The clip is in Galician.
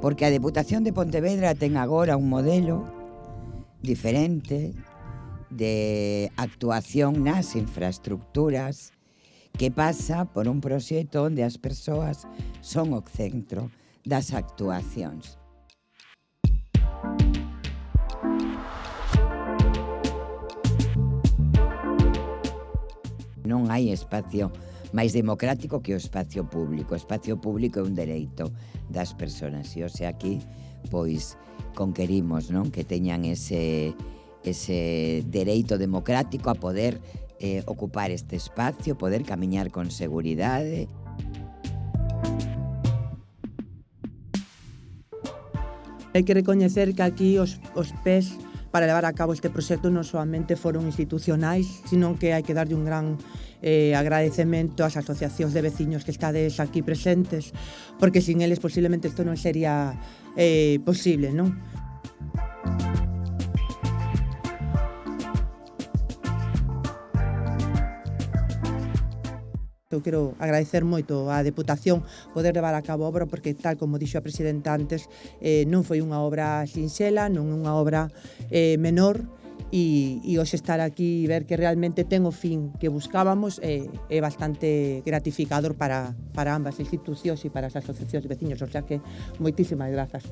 Porque a Deputación de Pontevedra ten agora un modelo diferente de actuación nas infraestructuras que pasa por un proxecto onde as persoas son o centro das actuacións. Non hai espacio máis democrático que o espacio público. O espacio público é un dereito das persoas e, o sea, aquí, pois, conquerimos non que teñan ese, ese dereito democrático a poder eh, ocupar este espacio, poder camiñar con seguridade. Hai que recoñecer que aquí os, os pés para levar a cabo este proxecto non solamente foron institucionais, sino que hai que darlle un gran eh, agradecemento ás asociacións de veciños que estades aquí presentes, porque sin eles posiblemente isto non sería eh, posible, non? Eu quero agradecer moito á Deputación poder levar a cabo a obra porque tal como dixo a Presidenta antes eh, non foi unha obra sinxela, non unha obra eh, menor e, e hoxe estar aquí e ver que realmente ten o fin que buscábamos eh, é bastante gratificador para, para ambas institucións e para as asociacións de veciños, o sea que moitísimas grazas.